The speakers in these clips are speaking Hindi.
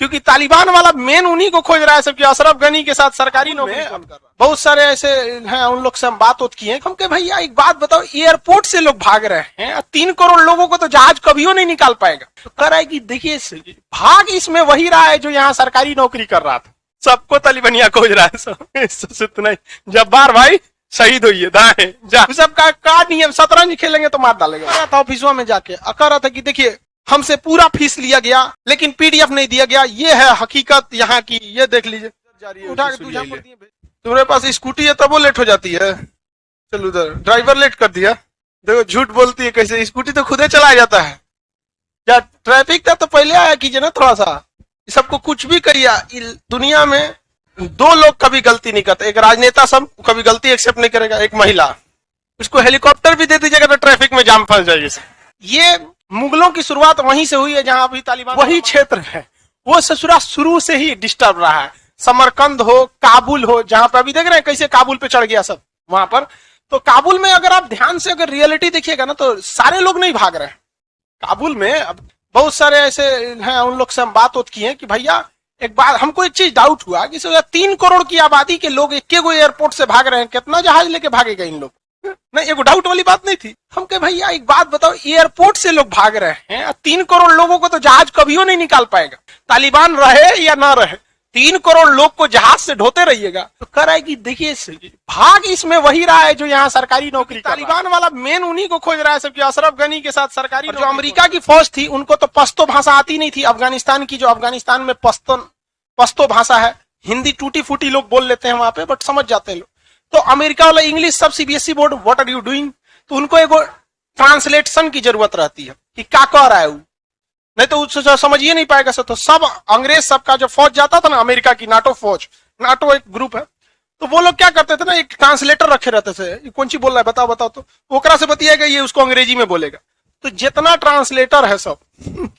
क्योंकि तालिबान वाला मेन उन्हीं को खोज रहा है सबकी अशरफ गनी के साथ सरकारी नौकरी कर रहा है? बहुत सारे ऐसे हैं उन लोग से हम बात होत किए हम कहे भैया एक बात बताओ एयरपोर्ट से लोग भाग रहे हैं तीन करोड़ लोगों को तो जहाज़ कभियो नहीं निकाल पाएगा? तो कर रहा है कि देखिए भाग इसमें वही रहा है जो यहाँ सरकारी नौकरी कर रहा था। सबको तालिबानिया खोज रहा है सब इससे इतना ही। जब्बार भाई शहीद हुई है दाएँ जा। सबका का नियम शतरंज खेलेंगे तो मार डालेगा। था ऑफिसों में जाके कह रहा था कि देखिए हमसे पूरा फ़ीस लिया गया लेकिन पीडीएफ नहीं दिया गया। ये है हकीकत यहाँ की। ये देख लीजिए। उठा के तुम्हारे पास स्कूटी है तब वो लेट हो जाती है। चलो उधर। ड्राइवर लेट कर दिया। देखो झूठ बोलती है कैसे? स्कूटी तो खुदे चलाया जाता है। या ट्रैफ़िक था तो पहले आया कीजिए ना थोड़ा सा। सबको कुछ भी करिए दुनिया में दो लोग कभी गलती नहीं करते। एक राजनेता सब कभी गलती एक्सेप्ट नहीं करेगा एक महिला। उसको हेलीकॉप्टर भी दे दीजिएगा तो ट्रैफ़िक में जाम फंस जाएगी। ये मुगलों की शुरुआत वहीं से हुई है जहाँ अभी तालिबान वही क्षेत्र है। वो ससुरा शुरू से ही डिस्टर्ब रहा है। समरकंद हो काबुल हो जहाँ पे अभी देख रहे हैं कैसे काबुल पे चढ़ गया सब वहाँ पर। तो काबुल में अगर आप ध्यान से अगर रियलिटी देखिएगा ना तो सारे लोग नहीं भाग रहे हैं। काबुल में अब बहुत सारे ऐसे हैं उन लोग से हम बात होत किए कि भैया एक बार हमको एक चीज़ डाउट हुआ कि तीन करोड़ की आबादी के लोग एक गो एयरपोर्ट से भाग रहे हैं कितना जहाज़ लेके भागेगा इन लोग? नहीं एक डाउट वाली बात नहीं थी। हम कहे भैया एक बात बताओ एयरपोर्ट से लोग भाग रहे हैं तीन करोड़ लोगों को तो जहाज़ कभियो नहीं निकाल पाएगा। तालिबान रहे या ना रहे तीन करोड़ लोग को जहाज़ से ढोते रहिएगा। तो कर रहा है कि देखिए भाग इसमें वही रहा है जो यहाँ सरकारी नौकरी तालिबान वाला मेन उन्हीं को खोज रहा है सबकी अशरफ गनी के साथ सरकारी जो अमेरिका की फौज थी उनको तो पश्तो भाषा आती नहीं थी। अफ़गानिस्तान की जो अफ़गानिस्तान में पश्तो पश्तो भाषा है हिंदी टूटी फूटी लोग बोल लेते हैं वहाँ पे बट समझ जाते हैं लोग। तो अमेरिका वाला इंग्लिश सब CBSE board what are you doing तो उनको एगो ट्रांसलेशन की ज़रूरत रहती है कि क्या कह रहा है वो। नहीं तो उससे समझिए नहीं पाएगा सर। तो सब अंग्रेज़ सबका जो फौज जाता था ना, अमेरिका की नाटो फौज नाटो एक ग्रुप है। तो वो लोग क्या करते थे ना, एक ट्रांसलेटर रखे रहते थे। कौन सी बोल रहा है? बताओ बताओ तो। ओकरा से बतियाएगा ये उसको अंग्रेज़ी में बोलेगा। तो जितना ट्रांसलेटर है सब,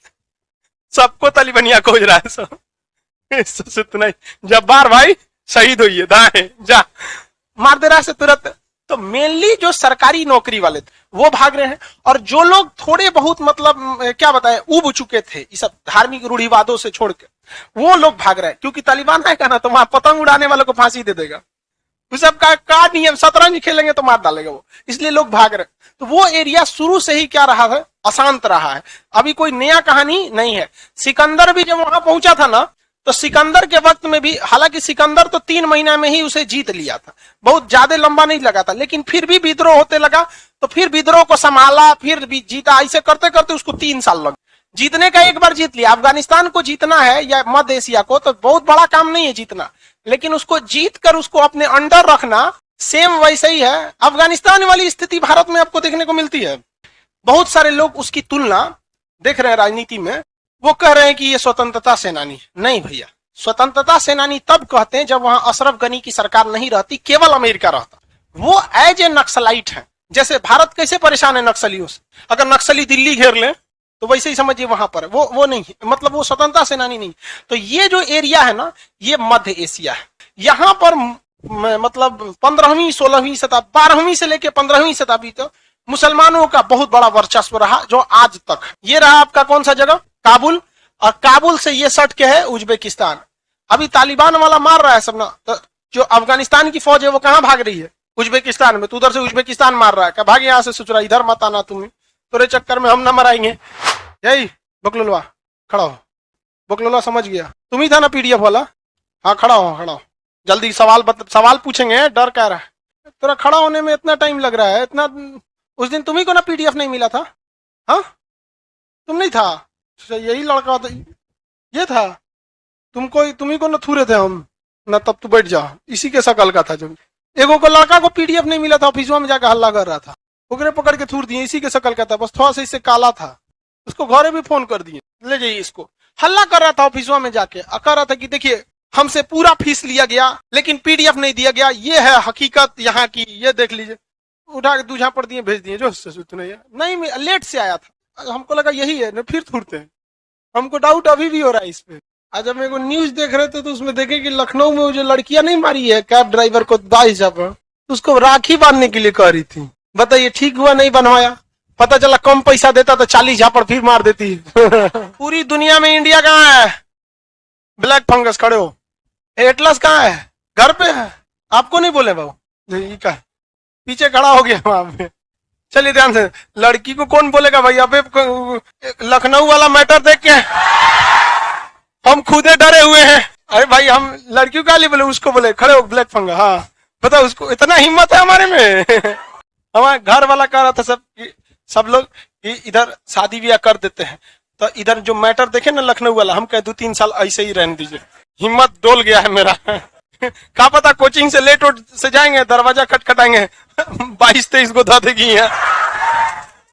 सबको तालिबानिया खोज रहा है सब। इतना ही। जब्बार भाई, शहीद हुई है दाएँ, जा। मार दे रहा से तुरंत। तो मेनली जो सरकारी नौकरी वाले थे वो भाग रहे हैं। और जो लोग थोड़े बहुत मतलब क्या बताए उब चुके थे ये सब धार्मिक रूढ़िवादों से छोड़ के वो लोग भाग रहे हैं। क्योंकि तालिबान आएगा ना तो वहाँ पतंग उड़ाने वालों को फांसी दे देगा। सब का, का नियम शतरंज खेलेंगे तो मार डालेगा वो। इसलिए लोग भाग रहे तो वो एरिया शुरू से ही क्या रहा है? अशांत रहा है। अभी कोई नया कहानी नहीं है। सिकंदर भी जब वहाँ पहुँचा था ना तो सिकंदर के वक्त में भी, हालाँकि सिकंदर तो तीन महीना में ही उसे जीत लिया था। बहुत ज़्यादा लंबा नहीं लगा था, लेकिन फिर भी विद्रोह होते लगा तो फिर विद्रोह को संभाला, फिर भी जीता। ऐसे करते करते उसको तीन साल लग जीतने का एक बार जीत लिया। अफ़गानिस्तान को जीतना है या मध्य एशिया को तो बहुत बड़ा काम नहीं है जीतना। लेकिन उसको जीत कर उसको अपने अंडर रखना, सेम वैसे ही है। अफ़गानिस्तान वाली स्थिति भारत में आपको देखने को मिलती है। बहुत सारे लोग उसकी तुलना देख रहे हैं राजनीति में। वो कह रहे हैं कि ये स्वतंत्रता सेनानी। नहीं भैया। स्वतंत्रता सेनानी तब कहते हैं जब वहाँ अशरफ गनी की सरकार नहीं रहती, केवल अमेरिका रहता। वो एज ए नक्सलाइट है। जैसे भारत कैसे परेशान है नक्सलियों से? अगर नक्सली दिल्ली घेर ले तो वैसे ही समझिए वहाँ पर वो वो नहीं है। मतलब वो स्वतंत्रता सेनानी नहीं तो ये जो एरिया है ना, ये मध्य एशिया है। यहाँ पर मतलब पंद्रहवीं, सोलहवीं शताब्दी बारहवीं से लेके पंद्रहवीं शताब्दी तक तो मुसलमानों का बहुत बड़ा वर्चस्व रहा, जो आज तक। ये रहा आपका कौन सा जगह? काबुल और काबुल से ये सट के है? उज्बेकिस्तान। अभी तालिबान वाला मार रहा है सब ना। तो जो अफ़गानिस्तान की फौज है वो कहाँ भाग रही है? उज्बेकिस्तान में। तो उधर से उज्बेकिस्तान मार रहा है। क्या भाग यहाँ से सुचरा इधर मत आना तुम्हें। तेरे चक्कर में हम न मराएँगे। यही बकलुलवा खड़ा हो। बकलुलवा समझ गया। तुम ही था ना पीडीएफ वाला? हाँ खड़ा हो खड़ा हो। जल्दी सवाल बत, सवाल पूछेंगे डर कह रहा है? तेरा खड़ा होने में इतना टाइम लग रहा है इतना उस दिन तुम्ही को ना पीडीएफ नहीं मिला था? हाँ? तुम नहीं था? यही लड़का था ये था। तुमको तुम्ही को ना थूरे थे हम। ना तब तू बैठ जा। इसी के शकल का था जो एगो को लड़का को पीडीएफ नहीं मिला था, ऑफिसवा में जाकर हल्ला कर रहा था। ओकरे पकड़ के थूर दिए, इसी के शकल का था। बस थोड़ा सा इससे काला था। उसको घरे भी फ़ोन कर दिए। ले जाइए इसको। हल्ला कर रहा था ऑफिसवा में जाके। कह रहा था कि देखिए, हमसे पूरा फ़ीस लिया गया, लेकिन पीडीएफ नहीं दिया गया। ये है हकीकत यहाँ की। ये देख लीजिए। उठा के दूझा पर दिए, भेज दिए। जो नहीं लेट से आया था। हमको लगा यही है फिर थूरते हैं। हमको डाउट अभी भी हो रहा है इस पे। आज हम एगो न्यूज़ देख रहे थे तो उसमें देखे कि लखनऊ में जो लड़कियाँ नहीं मारी है कैब ड्राइवर को बाईस हज़ार उसको राखी बांधने के लिए कह रही थी। बताइए ठीक हुआ नहीं बनवाया? पता चला कम पैसा देता तो चालीस झापड़ फिर मार देती। पूरी दुनिया में इंडिया कहाँ है? ब्लैक फंगस खड़े हो। एटलस कहाँ है? घर पे है। आपको नहीं बोले बाबू? ये का है? पीछे खड़ा हो गया वहाँ पे। चलिए ध्यान से। लड़की को कौन बोलेगा भाई अबे लखनऊ वाला मैटर देख के हम खुदे डरे हुए हैं। अरे भाई, हम लड़कियों का बोले, उसको बोले, खड़े हो, ब्लैक फंगा हाँ। बताओ, उसको इतना हिम्मत है हमारे में? हमारे घर वाला कह रहा था सब सब लोग इधर शादी ब्याह कर देते हैं। तो इधर जो मैटर देखे ना लखनऊ वाला, हम कहे दो तीन साल ऐसे ही रहने दीजिए। हिम्मत डोल गया है मेरा। क्या पता कोचिंग से लेट उठ से जाएँगे, दरवाज़ा खटखटाएँगे। बाईस तेईस को धा देगी यहाँ।